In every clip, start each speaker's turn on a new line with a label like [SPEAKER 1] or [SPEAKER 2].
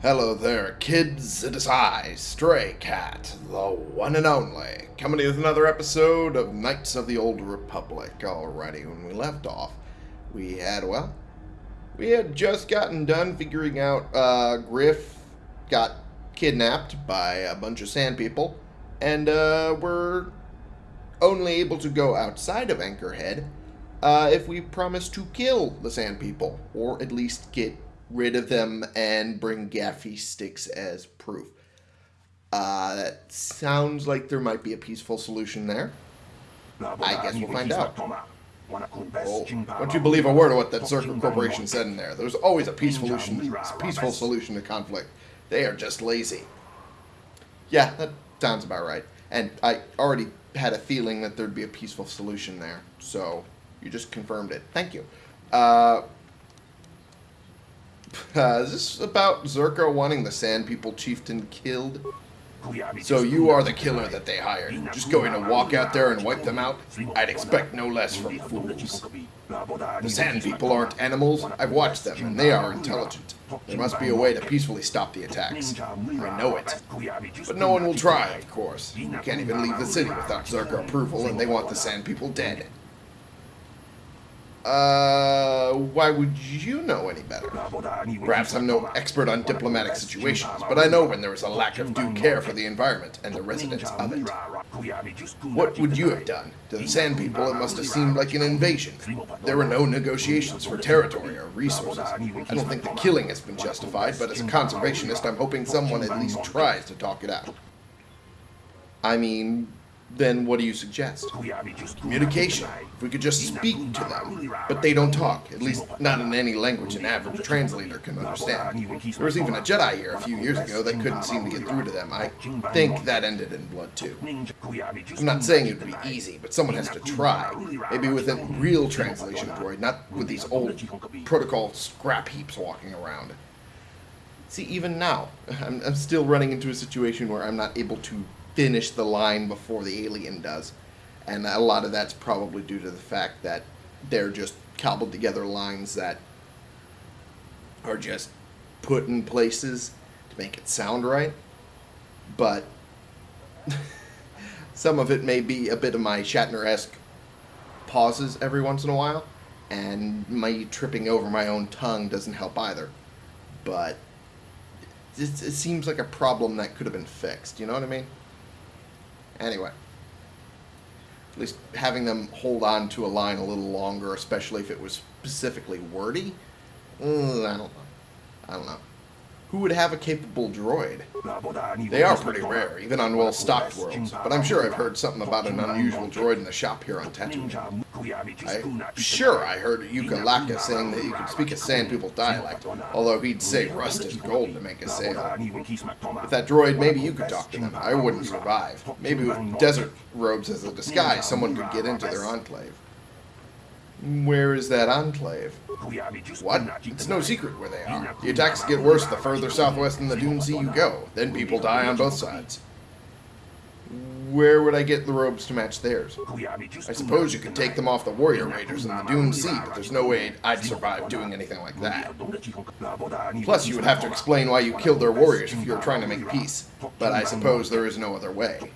[SPEAKER 1] Hello there, kids. It is I, Stray Cat, the one and only, coming with another episode of Knights of the Old Republic. Alrighty, when we left off, we had, well, we had just gotten done figuring out uh, Griff got kidnapped by a bunch of sand people, and uh, we're only able to go outside of Anchorhead uh, if we promise to kill the sand people, or at least get rid of them and bring gaffi sticks as proof. Uh, that sounds like there might be a peaceful solution there. I guess we'll find out. Oh, don't you believe a word of what that Czerka Corporation said in there? There's always a peaceful solution, peaceful solution to conflict. They are just lazy. Yeah, that sounds about right. And I already had a feeling that there'd be a peaceful solution there. So you just confirmed it. Thank you. Uh, uh, is this about Czerka wanting the Sand People chieftain killed? So you are the killer that they hired. Just going to walk out there and wipe them out? I'd expect no less from fools. The Sand People aren't animals. I've watched them, and they are intelligent. There must be a way to peacefully stop the attacks. I know it. But no one will try, of course. You can't even leave the city without Czerka approval, and they want the Sand People dead. Uh, why would you know any better? Perhaps I'm no expert on diplomatic situations, but I know when there is a lack of due care for the environment and the residents of it. What would you have done? To the Sand People, it must have seemed like an invasion. There were no negotiations for territory or resources. I don't think the killing has been justified, but as a conservationist, I'm hoping someone at least tries to talk it out. I mean, then what do you suggest? Communication. If we could just speak to them. But they don't talk, at least not in any language an average translator can understand. There was even a Jedi here a few years ago that couldn't seem to get through to them. I think that ended in blood too. I'm not saying it would be easy, but someone has to try. Maybe with a real translation droid, not with these old protocol scrap heaps walking around. See, even now, I'm, I'm still running into a situation where I'm not able to finish the line before the alien does. And a lot of that's probably due to the fact that they're just cobbled together lines that are just put in places to make it sound right. But some of it may be a bit of my Shatner-esque pauses every once in a while. And my tripping over my own tongue doesn't help either. But it, it seems like a problem that could have been fixed. You know what I mean? Anyway. At least having them hold on to a line a little longer, especially if it was specifically wordy, mm, I don't know. I don't know. Who would have a capable droid? They are pretty rare, even on well-stocked worlds, but I'm sure I've heard something about an unusual droid in the shop here on Tatooine. I'm sure I heard Yuka Laka saying that you could speak a Sand People dialect, although he'd say rust is gold to make a sale. With that droid, maybe you could talk to them. I wouldn't survive. Maybe with desert robes as a disguise, someone could get into their enclave. Where is that enclave? What? It's no secret where they are. The attacks get worse the further southwest in the Dune Sea you go. Then people die on both sides. Where would I get the robes to match theirs? I suppose you could take them off the warrior raiders in the Dune Sea, but there's no way I'd survive doing anything like that. Plus, you would have to explain why you killed their warriors if you were trying to make peace. But I suppose there is no other way.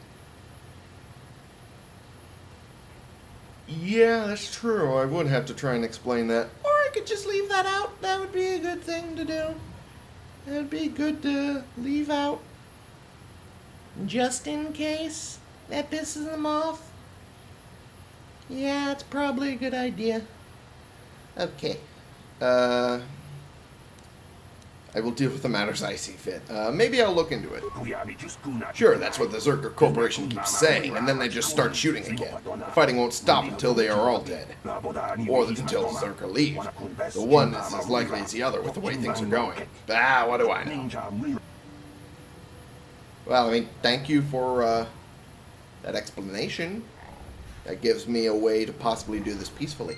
[SPEAKER 1] Yeah, that's true. I would have to try and explain that. Or I could just leave that out. That would be a good thing to do. It would be good to leave out. Just in case that pisses them off. Yeah, it's probably a good idea. Okay. Uh, I will deal with the matters I see fit. Uh, maybe I'll look into it. Sure, that's what the Czerka Corporation keeps saying, and then they just start shooting again. The fighting won't stop until they are all dead. Or until Czerka leave. The one is as likely as the other with the way things are going. Ah, what do I know? Well, I mean, thank you for uh, that explanation. That gives me a way to possibly do this peacefully.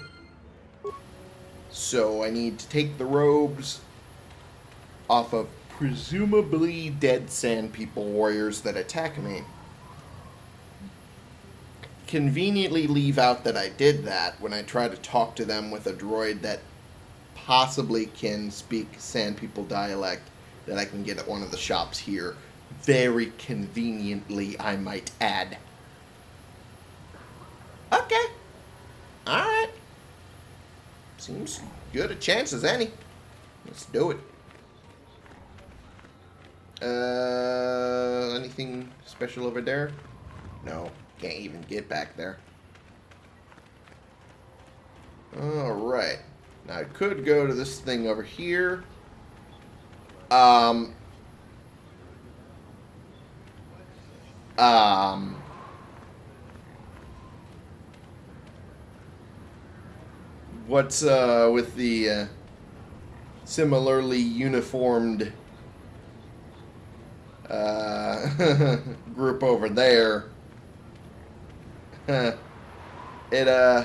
[SPEAKER 1] So I need to take the robes off of presumably dead sand people warriors that attack me. Conveniently leave out that I did that when I try to talk to them with a droid that possibly can speak sand people dialect that I can get at one of the shops here. Very conveniently, I might add. Okay. Alright. Seems good a chance as any. Let's do it. Uh, anything special over there? No, can't even get back there. Alright. Now I could go to this thing over here. Um. Um. What's uh with the uh, similarly uniformed uh, group over there? it uh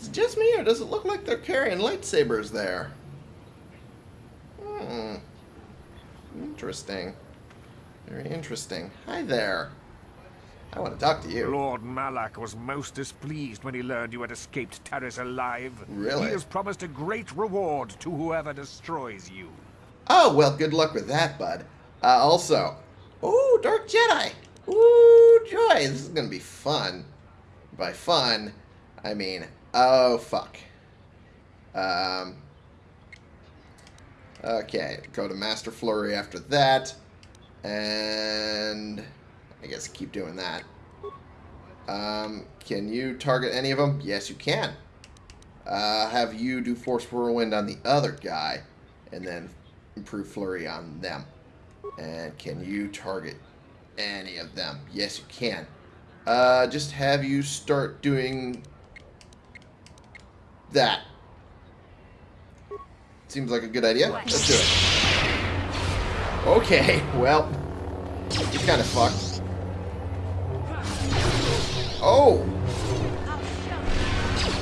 [SPEAKER 1] is it just me, or does it look like they're carrying lightsabers there? Hmm. Interesting. Very interesting. Hi there. I want to talk to you.
[SPEAKER 2] Lord Malak was most displeased when he learned you had escaped Taris alive.
[SPEAKER 1] Really?
[SPEAKER 2] He has promised a great reward to whoever destroys you.
[SPEAKER 1] Oh, well, good luck with that, bud. Uh, also, ooh, Dark Jedi. Ooh, joy. This is going to be fun. By fun, I mean Oh, fuck. Um, okay, go to Master Flurry after that. And I guess keep doing that. Um, can you target any of them? Yes, you can. Uh, have you do Force Whirlwind on the other guy, and then improve Flurry on them. And can you target any of them? Yes, you can. Uh, just have you start doing that. Seems like a good idea. Let's do it. Okay, well, he's kind of fucked. Oh!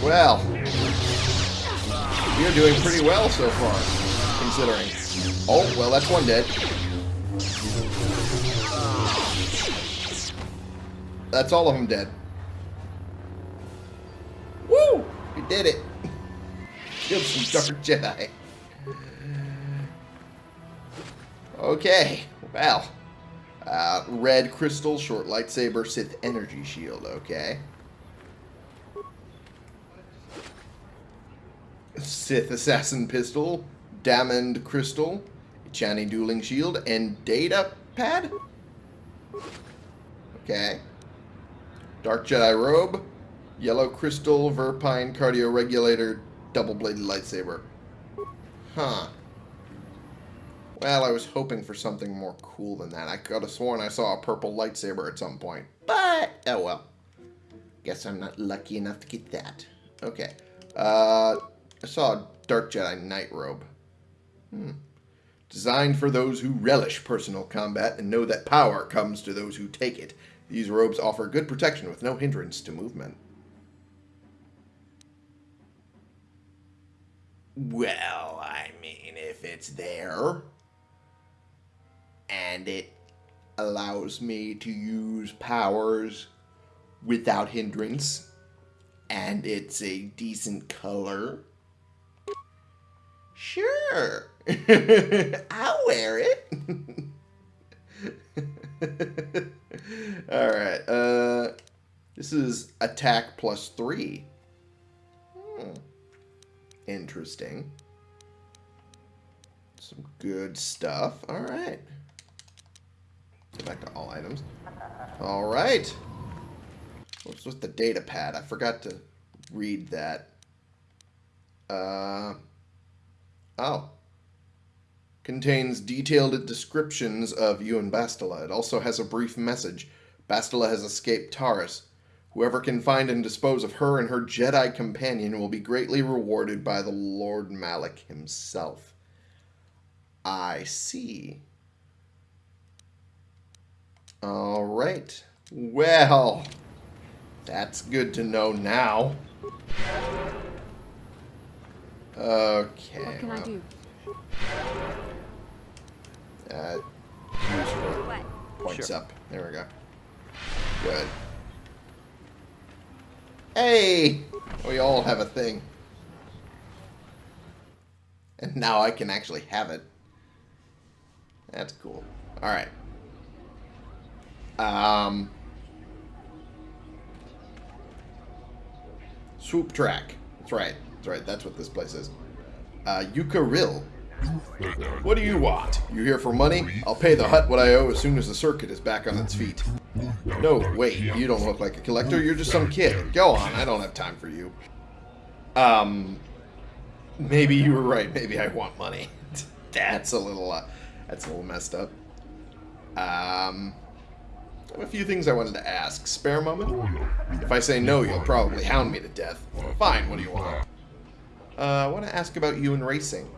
[SPEAKER 1] Well, we are doing pretty well so far, considering. Oh, well, that's one dead. That's all of them dead. Woo! We did it killed some Dark Jedi. Okay, well. Uh, red crystal, short lightsaber, Sith energy shield, okay. Sith assassin pistol, diamond crystal, Chani dueling shield, and data pad? Okay. Dark Jedi robe, yellow crystal, Verpine cardio regulator, double-bladed lightsaber. Huh. Well, I was hoping for something more cool than that. I could have sworn I saw a purple lightsaber at some point. But, oh well. Guess I'm not lucky enough to get that. Okay. Uh, I saw a Dark Jedi Night Robe. Hmm. Designed for those who relish personal combat and know that power comes to those who take it. These robes offer good protection with no hindrance to movement. Well, I mean, if it's there and it allows me to use powers without hindrance and it's a decent color, sure, I'll wear it. All right. Uh, this is attack plus three. Hmm. Interesting. Some good stuff. All right. Go back to all items. All right. What's with the data pad? I forgot to read that. Uh, oh. Contains detailed descriptions of you and Bastila. It also has a brief message. Bastila has escaped Taris. Whoever can find and dispose of her and her Jedi companion will be greatly rewarded by the Lord Malak himself. I see. All right. Well, that's good to know now. Okay.
[SPEAKER 3] What can
[SPEAKER 1] well.
[SPEAKER 3] I do?
[SPEAKER 1] Uh, points
[SPEAKER 2] Sure.
[SPEAKER 1] up. There we go. Good. Hey! We all have a thing. And now I can actually have it. That's cool. All right. Um, swoop track. That's right. That's right. That's what this place is. Uh, Yukaril. What do you want? You here for money? I'll pay the Hutt what I owe as soon as the circuit is back on its feet. No, wait. You don't look like a collector. You're just some kid. Go on. I don't have time for you. Um, maybe you were right. Maybe I want money. that's a little, uh, that's a little messed up. Um, I have a few things I wanted to ask. Spare moment? If I say no, you'll probably hound me to death. Fine, what do you want? Uh, I want to ask about you and racing.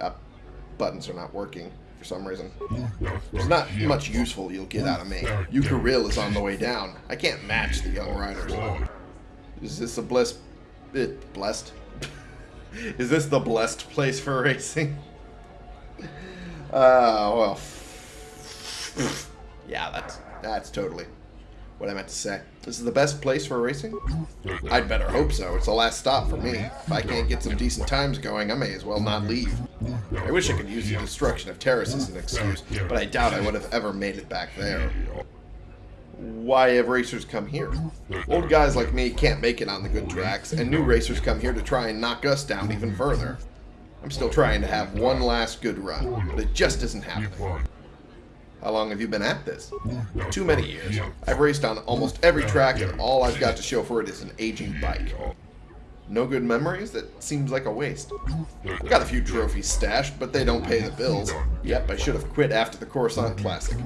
[SPEAKER 1] Uh, buttons are not working for some reason. There's not much useful you'll get out of me. Yukaril is on the way down. I can't match the young riders. Is this a blessed... It, blessed? is this the blessed place for racing? Uh, well... Yeah, that's that's totally what I meant to say. This is the best place for racing? I'd better hope so. It's the last stop for me. If I can't get some decent times going, I may as well not leave. I wish I could use the destruction of Taris as an excuse, but I doubt I would have ever made it back there. Why have racers come here? Old guys like me can't make it on the good tracks, and new racers come here to try and knock us down even further. I'm still trying to have one last good run, but it just isn't happening. How long have you been at this? Too many years. I've raced on almost every track, and all I've got to show for it is an aging bike. No good memories? That seems like a waste. I've got a few trophies stashed, but they don't pay the bills. Yep, I should have quit after the Coruscant Classic.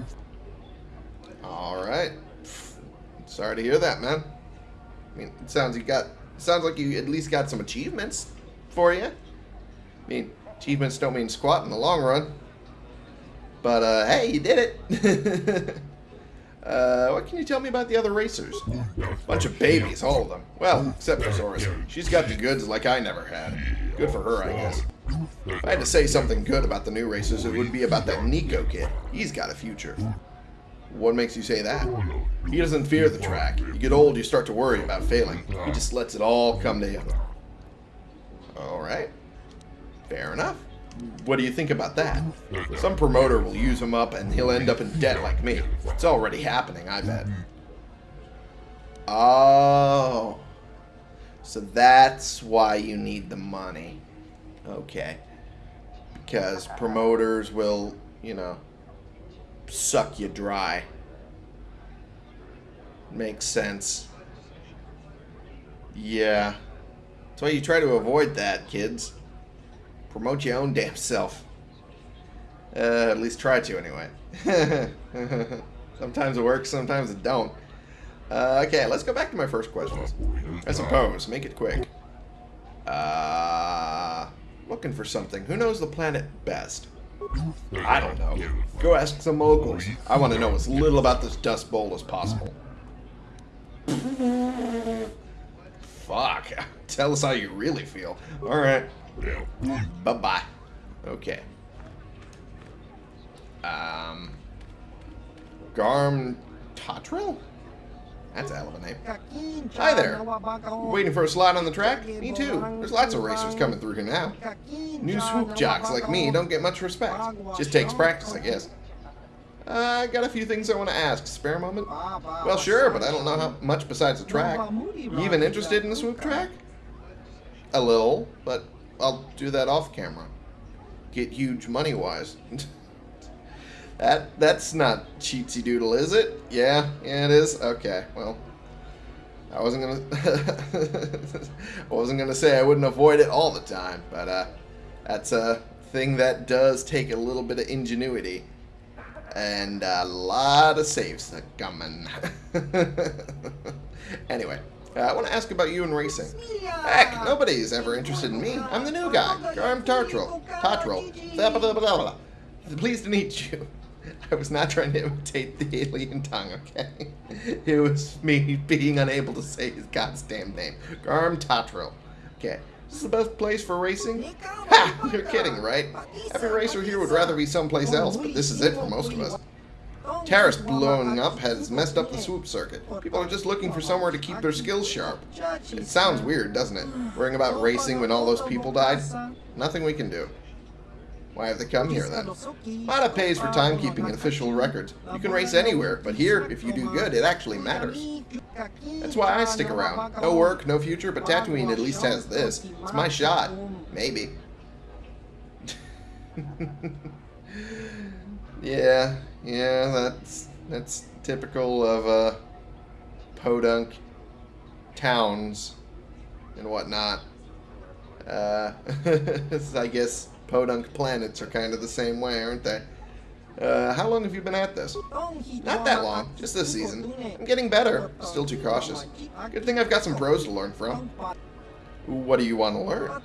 [SPEAKER 1] Alright. Sorry to hear that, man. I mean, it sounds you got... sounds like you at least got some achievements for you. I mean, achievements don't mean squat in the long run. But, uh, hey, you did it. uh, what can you tell me about the other racers? Bunch of babies, all of them. Well, except for Zoris. She's got the goods like I never had. Good for her, I guess. If I had to say something good about the new racers, it would be about that Nico kid. He's got a future. What makes you say that? He doesn't fear the track. You get old, you start to worry about failing. He just lets it all come to him. Alright. Fair enough. What do you think about that? Some promoter will use him up and he'll end up in debt like me. It's already happening, I bet. Oh. So that's why you need the money. Okay. Because promoters will, you know, suck you dry. Makes sense. Yeah. That's why you try to avoid that, kids. Promote your own damn self. Uh, at least try to, anyway. sometimes it works, sometimes it don't. Uh, okay, let's go back to my first questions. I suppose. Make it quick. Uh, looking for something. Who knows the planet best? I don't know. Go ask some locals. I want to know as little about this dust bowl as possible. Fuck. Tell us how you really feel. Alright. Bye-bye. Okay. Um... Garm Totril? That's a hell of a name. Hi there. Waiting for a slot on the track? Me too. There's lots of racers coming through here now. New swoop jocks like me don't get much respect. Just takes practice, I guess. Uh, I got a few things I want to ask. Spare a moment? Well, sure, but I don't know how much besides the track. You even interested in the swoop track? A little, but I'll do that off camera. Get huge money-wise. that That's not cheatsy doodle, is it? Yeah, yeah it is? Okay, well... I wasn't gonna... I wasn't gonna say I wouldn't avoid it all the time, but uh, that's a thing that does take a little bit of ingenuity. And a lot of saves are coming. anyway, uh, I want to ask about you and racing. Heck, nobody's ever interested in me. I'm the new guy. I'm Tartril. Tartril. Pleased to meet you. I was not trying to imitate the alien tongue, okay? It was me being unable to say his goddamn name. Garm Tatril. Okay. This is the best place for racing? Ha! You're kidding, right? Every racer here would rather be someplace else, but this is it for most of us. Taris blowing up has messed up the swoop circuit. People are just looking for somewhere to keep their skills sharp. It sounds weird, doesn't it? Worrying about racing when all those people died? Nothing we can do. Why have they come here then? Motta pays for timekeeping and official records. You can race anywhere, but here, if you do good, it actually matters. That's why I stick around. No work, no future, but Tatooine at least has this. It's my shot. Maybe. yeah, yeah, that's that's typical of uh, podunk towns and whatnot. Uh, I guess podunk planets are kind of the same way, aren't they? Uh, how long have you been at this? Not that long, just this season. I'm getting better, still too cautious. Good thing I've got some pros to learn from. What do you want to learn?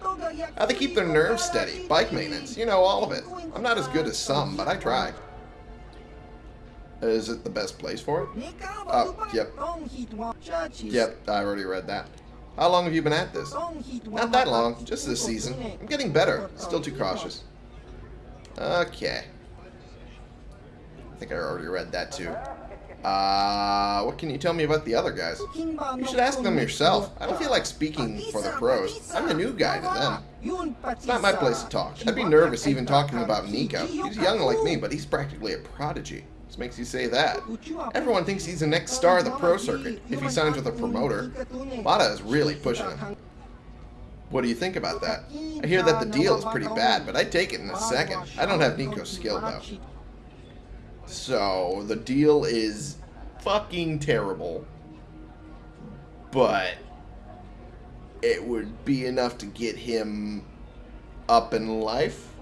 [SPEAKER 1] How they keep their nerves steady, bike maintenance, you know, all of it. I'm not as good as some, but I try. Is it the best place for it? Oh, yep. Yep, I already read that. How long have you been at this? Not that long, just this season. I'm getting better, still too cautious. Okay. I think I already read that too. Uh, what can you tell me about the other guys? You should ask them yourself. I don't feel like speaking for the pros. I'm the new guy to them. It's not my place to talk. I'd be nervous even talking about Nico. He's young like me, but he's practically a prodigy. What makes you say that? Everyone thinks he's the next star of the pro circuit, if he signs with a promoter. Motta is really pushing him. What do you think about that? I hear that the deal is pretty bad, but I'd take it in a second. I don't have Nico's skill, though. So, the deal is fucking terrible. But it would be enough to get him up in life.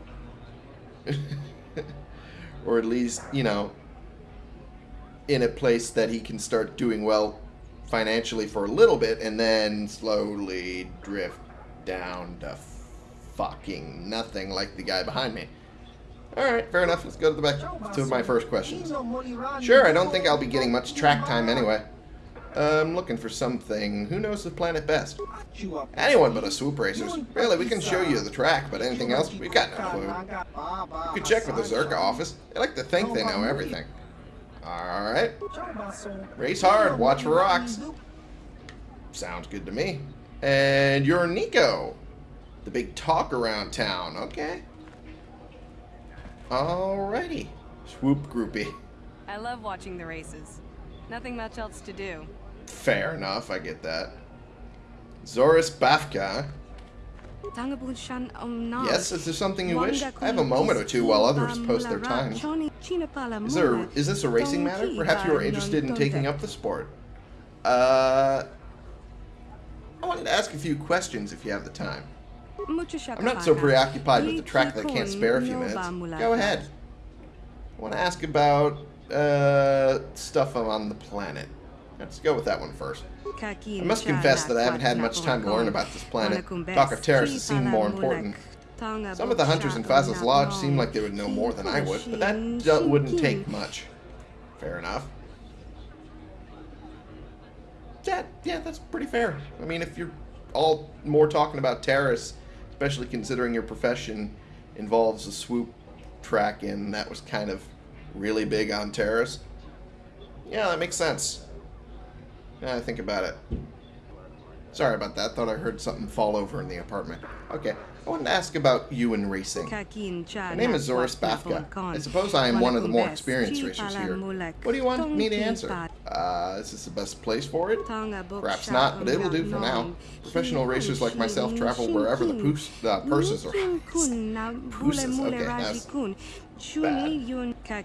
[SPEAKER 1] or at least, you know, in a place that he can start doing well financially for a little bit and then slowly drift down to fucking nothing like the guy behind me. Alright, fair enough. Let's go to the back to my first question. Sure, I don't think I'll be getting much track time anyway. I'm looking for something. Who knows the planet best? Anyone but a swoop racers. Really, we can show you the track, but anything else, we've got no clue. You could check with the Czerka office. They like to think they know everything. Alright. Race hard, watch for rocks. Sounds good to me. And you're Nico. The big talk around town. Okay. Alrighty. Swoop groupie.
[SPEAKER 3] I love watching the races. Nothing much else to do.
[SPEAKER 1] Fair enough, I get that. Zoris Bafka. Yes, is there something you wish? I have a moment or two while others post their times. Is there is this a racing matter? Perhaps you are interested in taking up the sport. Uh I wanted to ask a few questions if you have the time. I'm not so preoccupied with the track that I can't spare a few minutes. Go ahead. I want to ask about uh, stuff on the planet. Let's go with that one first. I must confess that I haven't had much time to learn about this planet. Talk of has seemed more important. Some of the hunters in Faz's Lodge seem like they would know more than I would, but that wouldn't take much. Fair enough. That, yeah, that's pretty fair. I mean, if you're all more talking about Taris, especially considering your profession involves a swoop track and that was kind of really big on Taris. Yeah, that makes sense. Yeah, I think about it. Sorry about that. Thought I heard something fall over in the apartment. Okay, I wanted to ask about you and racing. My name is Zoris Bafka. I suppose I am one of the more experienced racers here. What do you want me to answer? Uh, is this the best place for it? Perhaps not, but it'll do for now. Professional racers like myself travel wherever the poos, uh, purses are. Pooses, okay, that's bad.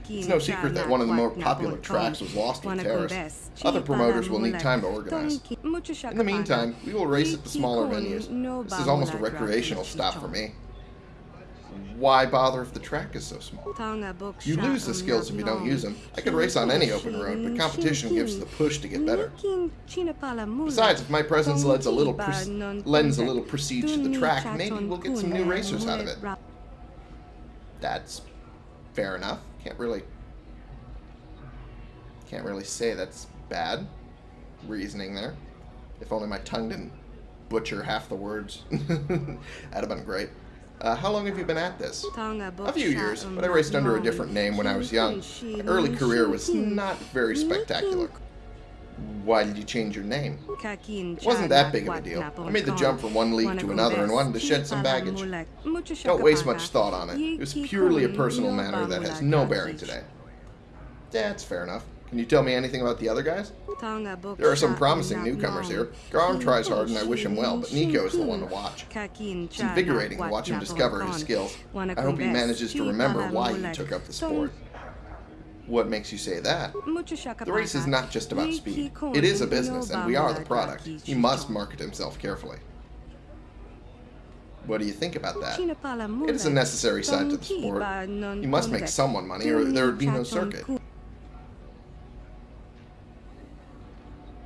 [SPEAKER 1] It's no secret that one of the more popular tracks was lost in Taris. Other promoters will need time to organize. In the meantime, we will race at the smaller venues. This is almost a recreational stop for me. Why bother if the track is so small? You lose the skills if you don't use them. I could race on any open road, but competition gives the push to get better. Besides, if my presence lends a little lends a little prestige to the track, maybe we'll get some new racers out of it. That's fair enough. Can't really can't really say that's bad reasoning there. If only my tongue didn't butcher half the words. That'd have been great. Uh, how long have you been at this? A few years, but I raced under a different name when I was young. My early career was not very spectacular. Why did you change your name? It wasn't that big of a deal. I made the jump from one league to another and wanted to shed some baggage. Don't waste much thought on it. It was purely a personal matter that has no bearing today. That's fair enough. Can you tell me anything about the other guys? There are some promising newcomers here. Garm tries hard and I wish him well, but Nico is the one to watch. It's invigorating to watch him discover his skills. I hope he manages to remember why he took up the sport. What makes you say that? The race is not just about speed. It is a business, and we are the product. He must market himself carefully. What do you think about that? It is a necessary side to the sport. You must make someone money, or there would be no circuit.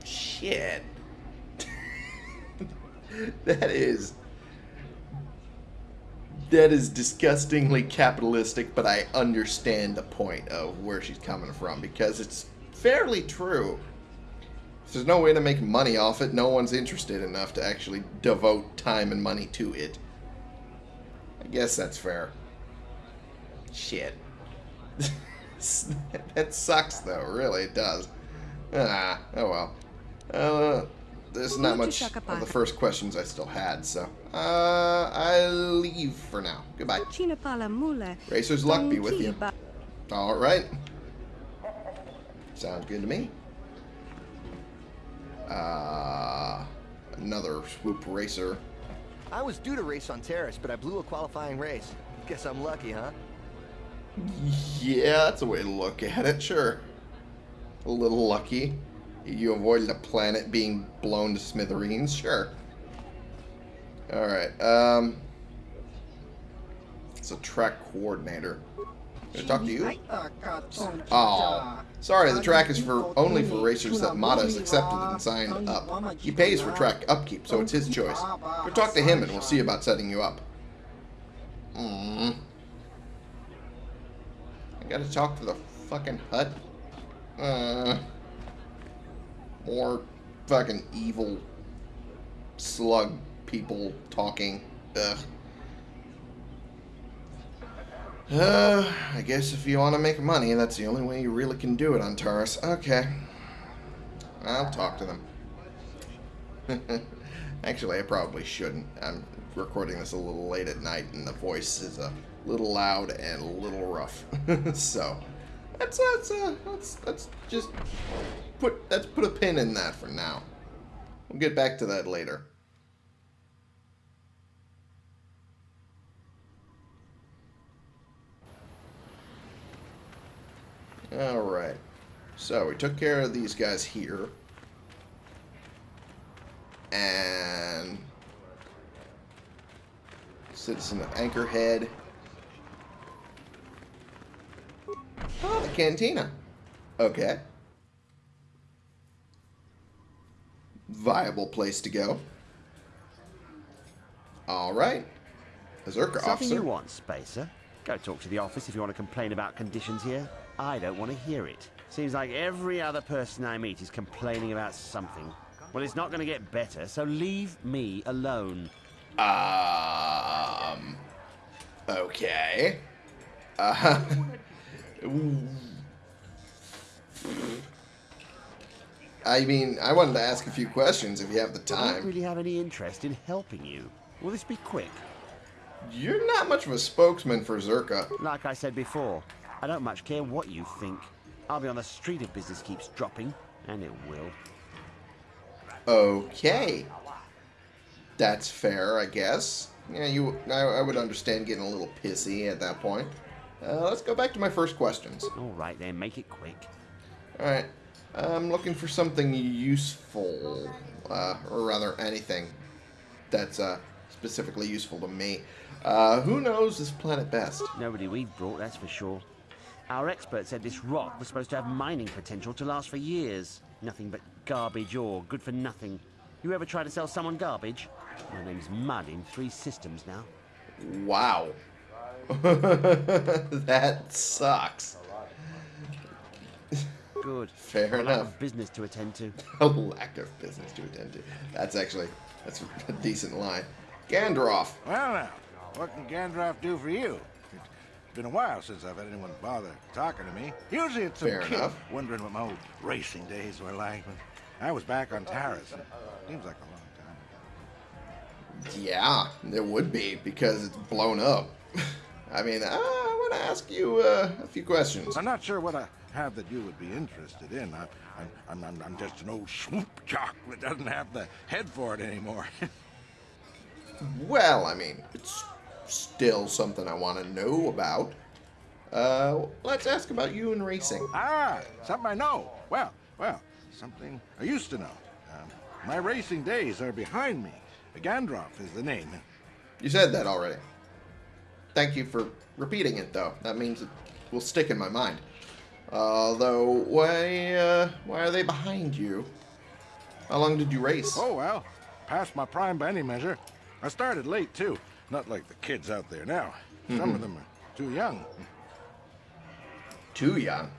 [SPEAKER 1] Shit. that is that is disgustingly capitalistic, but I understand the point of where she's coming from because it's fairly true. There's no way to make money off it, no one's interested enough to actually devote time and money to it. I guess that's fair. Shit. that sucks, though. Really, it does. Ah, oh well. Uh, there's not much of the first questions I still had, so uh, I'll leave for now. Goodbye. Racer's luck be with you. All right. Sounds good to me. Uh, another swoop racer.
[SPEAKER 4] I was due to race on Taris, but I blew a qualifying race. Guess I'm lucky, huh?
[SPEAKER 1] Yeah, that's a way to look at it, sure. A little lucky. You avoided a planet being blown to smithereens, sure. Alright, um... It's a track coordinator. Can I talk to you? Oh, sorry, the track is for only for racers that Motta has accepted and signed up. He pays for track upkeep, so it's his choice. Go talk to him and we'll see about setting you up. Hmm. I gotta talk to the fucking Hutt. Uh, more fucking evil slug people talking. Ugh. Uh, I guess if you want to make money, that's the only way you really can do it on Taurus. Okay. I'll talk to them. Actually, I probably shouldn't. I'm recording this a little late at night, and the voice is a little loud and a little rough. so, that's that's uh, that's that's just put let's put a pin in that for now. We'll get back to that later. Alright. So we took care of these guys here. And citizen of Anchorhead. Oh, the cantina. Okay. Viable place to go. All right. Azurka
[SPEAKER 5] Something
[SPEAKER 1] officer.
[SPEAKER 5] you want, Spacer? Go talk to the office if you want to complain about conditions here. I don't want to hear it. Seems like every other person I meet is complaining about something. Well, it's not going to get better, so leave me alone.
[SPEAKER 1] Um. Okay. Uh. I mean, I wanted to ask a few questions if you have the time.
[SPEAKER 5] I don't really have any interest in helping you. Will this be quick?
[SPEAKER 1] You're not much of a spokesman for Czerka.
[SPEAKER 5] Like I said before, I don't much care what you think. I'll be on the street if business keeps dropping, and it will.
[SPEAKER 1] Okay. That's fair, I guess. Yeah, you. I, I would understand getting a little pissy at that point. Uh, let's go back to my first questions.
[SPEAKER 5] All right then, make it quick.
[SPEAKER 1] Alright. I'm looking for something useful. Uh, or rather, anything that's uh, specifically useful to me. Uh, who knows this planet best?
[SPEAKER 5] Nobody we've brought, that's for sure. Our expert said this rock was supposed to have mining potential to last for years. Nothing but garbage ore, good for nothing. You ever try to sell someone garbage? My name's Mud in three systems now.
[SPEAKER 1] Wow. that sucks.
[SPEAKER 5] Good.
[SPEAKER 1] Fair
[SPEAKER 5] a lot
[SPEAKER 1] enough.
[SPEAKER 5] of business to attend to.
[SPEAKER 1] A lack of business to attend to. That's actually that's a decent line. Gandroff.
[SPEAKER 6] Well, now, what can Gandalf do for you? It's been a while since I've had anyone bother talking to me. Usually it's some
[SPEAKER 1] Fair
[SPEAKER 6] kid
[SPEAKER 1] enough.
[SPEAKER 6] wondering what my old racing days were like. But I was back on Taris. Seems like a long time.
[SPEAKER 1] Yeah, it would be because it's blown up. I mean, uh, I want to ask you uh, a few questions.
[SPEAKER 6] I'm not sure what I have that you would be interested in. I, I'm, I'm, I'm, I'm just an old swoop jock that doesn't have the head for it anymore.
[SPEAKER 1] Well, I mean, it's still something I want to know about. Uh, let's ask about you and racing.
[SPEAKER 6] ah, something I know. Well, well, something I used to know. Um, my racing days are behind me. Gandroff is the name.
[SPEAKER 1] You said that already. Thank you for repeating it, though. That means it will stick in my mind. Although, why, uh, why are they behind you? How long did you race?
[SPEAKER 6] Oh, well, past my prime by any measure. I started late, too. Not like the kids out there now. Some of them are too young.
[SPEAKER 1] Too young.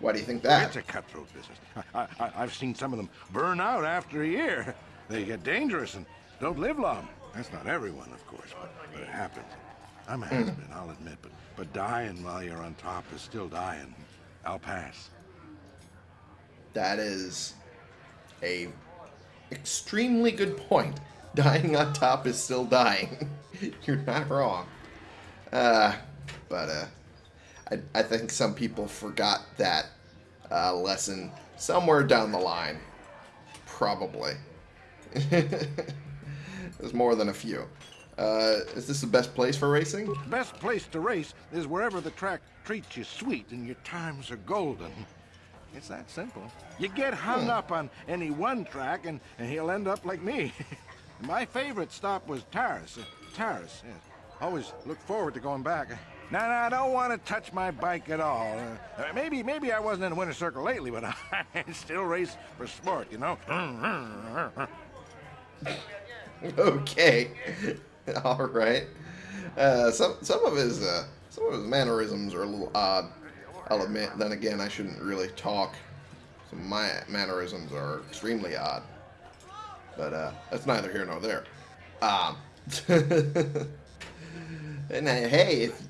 [SPEAKER 1] Why do you think that?
[SPEAKER 6] It's a cutthroat business. I, I, I've seen some of them burn out after a year. They get dangerous and don't live long. That's not everyone, of course, but, but it happens. I'm a has-been, I'll admit, but, but dying while you're on top is still dying. I'll pass.
[SPEAKER 1] That is a extremely good point. Dying on top is still dying. You're not wrong. Uh, but uh, I, I think some people forgot that uh, lesson somewhere down the line. Probably. There's more than a few. Uh, is this the best place for racing?
[SPEAKER 6] Best place to race is wherever the track treats you sweet and your times are golden. It's that simple. You get hung up on any one track and, and he'll end up like me. My favorite stop was Taris. Uh, Taris, yes. Always look forward to going back. No, no, I don't want to touch my bike at all. Uh, maybe, maybe I wasn't in the winter circle lately, but I still race for sport, you know.
[SPEAKER 1] okay. All right. Uh, some some of his uh, some of his mannerisms are a little odd. I'll admit. Then again, I shouldn't really talk. My mannerisms are extremely odd. But uh, that's neither here nor there. Um. and uh, hey, if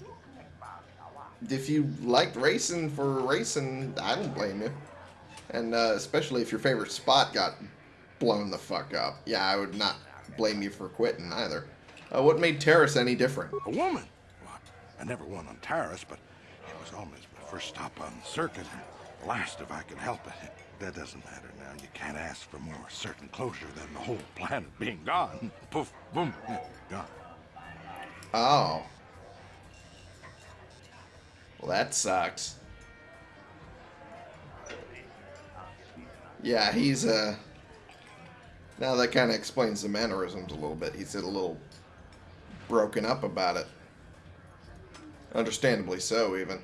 [SPEAKER 1] if you liked racing for racing, I don't blame you. And uh, especially if your favorite spot got blown the fuck up. Yeah, I would not blame you for quitting either. Uh, what made Taris any different?
[SPEAKER 6] A woman? Well, I never won on Taris, but it was almost my first stop on the circuit, and last if I could help it. That doesn't matter now. You can't ask for more certain closure than the whole planet being gone. Poof, boom, gone.
[SPEAKER 1] Oh. Well, that sucks. Yeah, he's, uh... Now that kind of explains the mannerisms a little bit. He's a little broken up about it. Understandably so, even.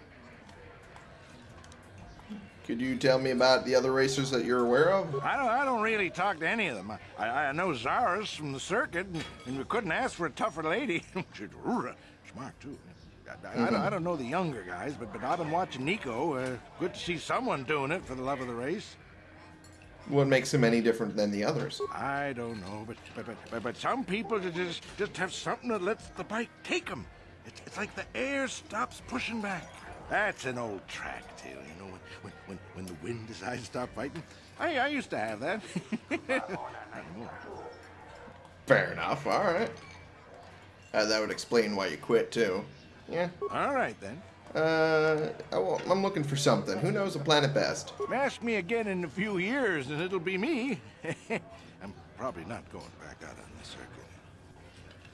[SPEAKER 1] Could you tell me about the other racers that you're aware of?
[SPEAKER 6] I don't, I don't really talk to any of them. I, I know Zaris from the circuit, and, and we couldn't ask for a tougher lady. She's smart, too. I, I, don't, I don't know the younger guys, but, but I've been watching Nico. Uh, good to see someone doing it for the love of the race.
[SPEAKER 1] What makes him any different than the others?
[SPEAKER 6] I don't know, but but but, but, some people just just have something that lets the bike take them. It's, it's like the air stops pushing back. That's an old track tale, you know, when when when, when the wind decides to stop fighting. I I used to have that.
[SPEAKER 1] Fair enough, alright. Uh, that would explain why you quit, too. Yeah.
[SPEAKER 6] All right then.
[SPEAKER 1] Uh, I wa- I'm looking for something. Who knows the planet best?
[SPEAKER 6] Ask me again in a few years, and it'll be me. I'm probably not going back out on the circuit.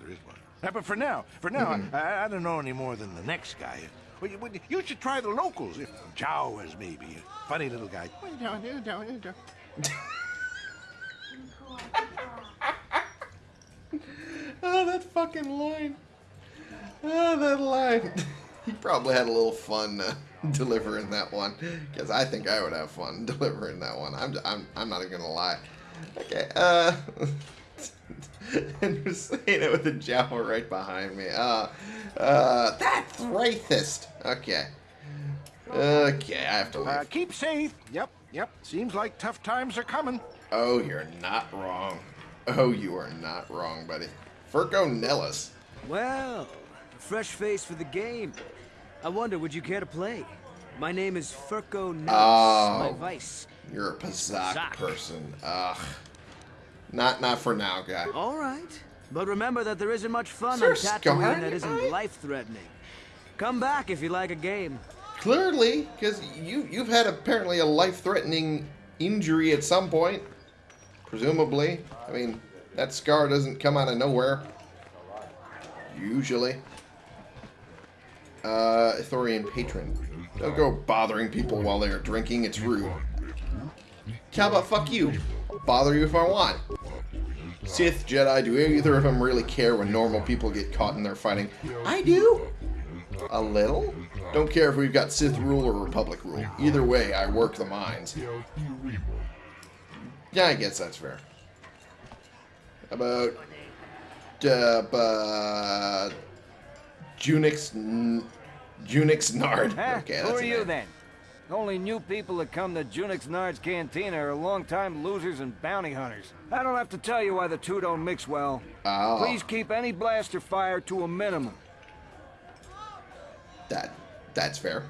[SPEAKER 6] There is one. Uh, but for now, for now, I, I don't know any more than the next guy. Well, you, well, you should try the locals. Jawas, maybe. A funny little guy.
[SPEAKER 1] Oh, that fucking line. Oh, that line. he probably had a little fun uh, delivering that one. Because I think I would have fun delivering that one. I'm, I'm, I'm not even going to lie. Okay, uh... and you're saying it with a Jawa right behind me. Uh, uh, that's racist. Okay. Okay, I have to leave.
[SPEAKER 6] Uh, keep safe. Yep, yep. Seems like tough times are coming.
[SPEAKER 1] Oh, you're not wrong. Oh, you are not wrong, buddy. Furco Nellis.
[SPEAKER 7] Well, fresh face for the game. I wonder, would you care to play? My name is Furko Nellis.
[SPEAKER 1] Oh.
[SPEAKER 7] My vice.
[SPEAKER 1] You're a
[SPEAKER 5] Pazaak
[SPEAKER 1] person. Ugh. Not not for now, guy.
[SPEAKER 7] All right. But remember that there isn't much fun
[SPEAKER 1] Is
[SPEAKER 7] on Tatooine
[SPEAKER 1] in
[SPEAKER 7] that isn't life-threatening. Come back if you like a game.
[SPEAKER 1] Clearly, because you you've had apparently a life-threatening injury at some point, presumably. I mean, that scar doesn't come out of nowhere. Usually. Uh, Ithorian patron. Don't go bothering people while they are drinking. It's rude. How about fuck you? I'll bother you if I want. Sith, Jedi, do either of them really care when normal people get caught in their fighting? I do. A little? Don't care if we've got Sith rule or Republic rule. Either way, I work the mines. Yeah, I guess that's fair. About uh, uh Junix Junix Nard.
[SPEAKER 8] Huh?
[SPEAKER 1] Okay,
[SPEAKER 8] Who are you
[SPEAKER 1] name.
[SPEAKER 8] then? Only new people that come to Junix Nard's Cantina are longtime losers and bounty hunters. I don't have to tell you why the two don't mix well.
[SPEAKER 1] Oh.
[SPEAKER 8] Please keep any blaster fire to a minimum.
[SPEAKER 1] That that's fair.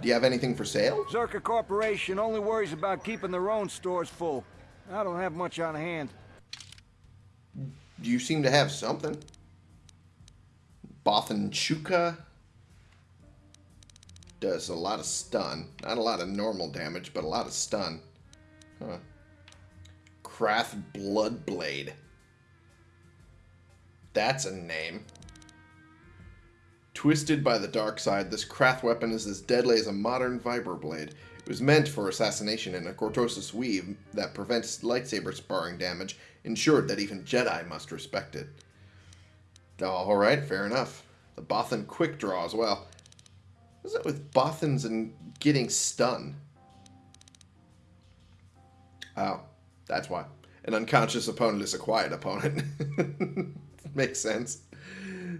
[SPEAKER 1] Do you have anything for sale?
[SPEAKER 8] Czerka Corporation only worries about keeping their own stores full. I don't have much on hand.
[SPEAKER 1] You seem to have something. Bothan Chuka does a lot of stun. Not a lot of normal damage, but a lot of stun. Huh. Krath Bloodblade. That's a name. Twisted by the dark side, this Krath weapon is as deadly as a modern vibroblade. It was meant for assassination and a Cortosis weave that prevents lightsaber sparring damage, ensured that even Jedi must respect it. Oh, Alright, fair enough. The Bothan quick draw as well. What's that with Bothans and getting stun? Oh, that's why. An unconscious opponent is a quiet opponent. Makes sense.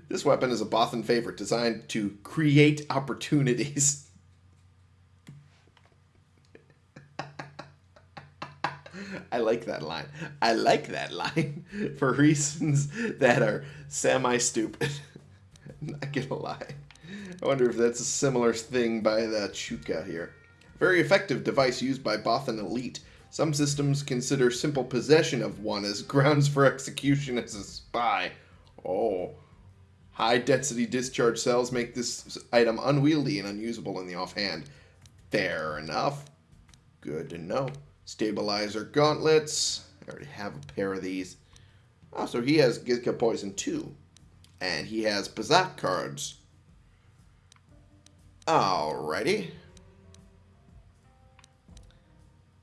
[SPEAKER 1] This weapon is a Bothan favorite designed to create opportunities. I like that line. I like that line for reasons that are semi stupid. Not gonna lie. I wonder if that's a similar thing by the Chuka here. Very effective device used by Bothan Elite. Some systems consider simple possession of one as grounds for execution as a spy. Oh. High density discharge cells make this item unwieldy and unusable in the offhand. Fair enough. Good to know. Stabilizer gauntlets. I already have a pair of these. Oh, so he has Gizka Poison too. And he has Pazaak cards. Alrighty.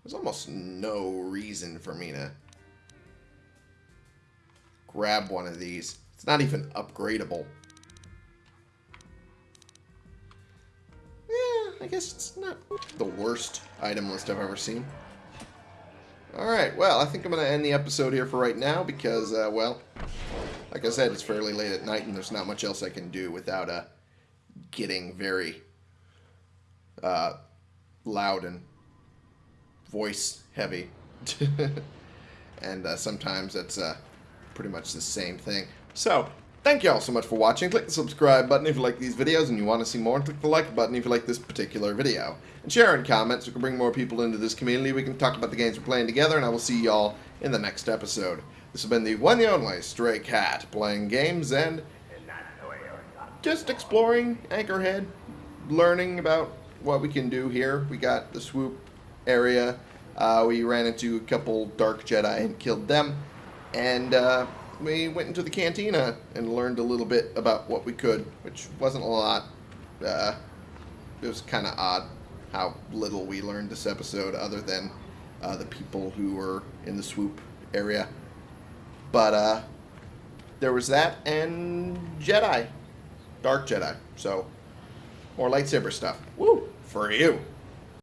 [SPEAKER 1] There's almost no reason for me to grab one of these. It's not even upgradable. Yeah, I guess it's not the worst item list I've ever seen. Alright, well, I think I'm going to end the episode here for right now because, uh, well, like I said, it's fairly late at night and there's not much else I can do without uh, getting very uh, loud and voice heavy. and uh, sometimes it's uh, pretty much the same thing. So, thank you all so much for watching. Click the subscribe button if you like these videos and you want to see more. And click the like button if you like this particular video. And share and comment so we can bring more people into this community. We can talk about the games we're playing together. And I will see y'all in the next episode. This has been the one and only Stray Cat playing games and just exploring Anchorhead, learning about what we can do here. We got the swoop area. Uh, we ran into a couple Dark Jedi and killed them. And uh, we went into the cantina and learned a little bit about what we could, which wasn't a lot. Uh, it was kind of odd how little we learned this episode, other than uh, the people who were in the swoop area. But uh, there was that and Jedi, Dark Jedi. So more lightsaber stuff. Woo for you.